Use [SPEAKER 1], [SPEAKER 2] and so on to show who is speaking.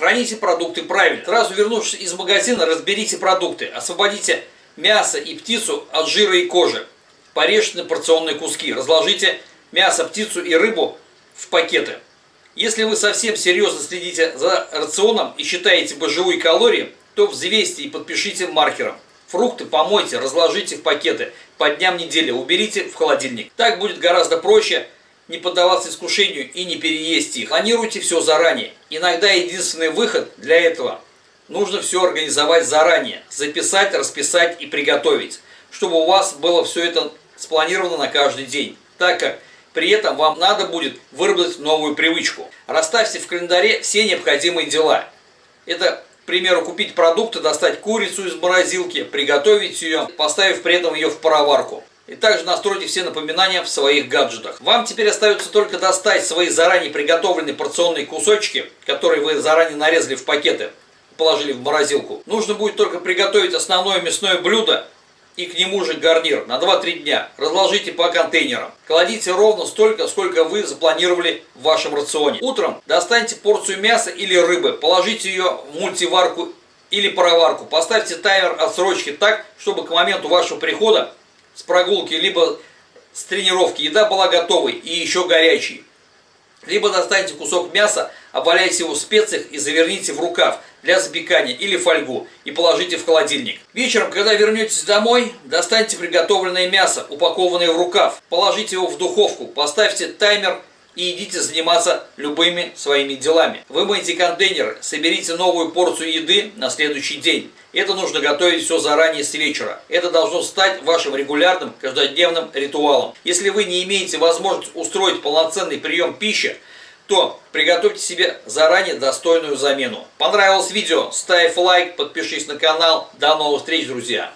[SPEAKER 1] Храните продукты правильно. Сразу вернувшись из магазина, разберите продукты. Освободите мясо и птицу от жира и кожи. Порежьте на порционные куски. Разложите мясо, птицу и рыбу в пакеты. Если вы совсем серьезно следите за рационом и считаете божевые калории, то взвесьте и подпишите маркером. Фрукты помойте, разложите в пакеты по дням недели, уберите в холодильник. Так будет гораздо проще не поддаваться искушению и не переесть их. Планируйте все заранее. Иногда единственный выход для этого – нужно все организовать заранее. Записать, расписать и приготовить, чтобы у вас было все это спланировано на каждый день. Так как при этом вам надо будет выработать новую привычку. Расставьте в календаре все необходимые дела. Это, к примеру, купить продукты, достать курицу из морозилки, приготовить ее, поставив при этом ее в пароварку. И также настройте все напоминания в своих гаджетах. Вам теперь остается только достать свои заранее приготовленные порционные кусочки, которые вы заранее нарезали в пакеты, положили в морозилку. Нужно будет только приготовить основное мясное блюдо и к нему же гарнир на 2-3 дня. Разложите по контейнерам. Кладите ровно столько, сколько вы запланировали в вашем рационе. Утром достаньте порцию мяса или рыбы, положите ее в мультиварку или пароварку. Поставьте таймер отсрочки так, чтобы к моменту вашего прихода с прогулки, либо с тренировки еда была готовой и еще горячей. Либо достаньте кусок мяса, обваляйте его в специях и заверните в рукав для запекания или фольгу и положите в холодильник. Вечером, когда вернетесь домой, достаньте приготовленное мясо, упакованное в рукав, положите его в духовку, поставьте таймер и идите заниматься любыми своими делами. Вымойте контейнеры, соберите новую порцию еды на следующий день. Это нужно готовить все заранее с вечера. Это должно стать вашим регулярным каждодневным ритуалом. Если вы не имеете возможности устроить полноценный прием пищи, то приготовьте себе заранее достойную замену. Понравилось видео? Ставь лайк, подпишись на канал. До новых встреч, друзья!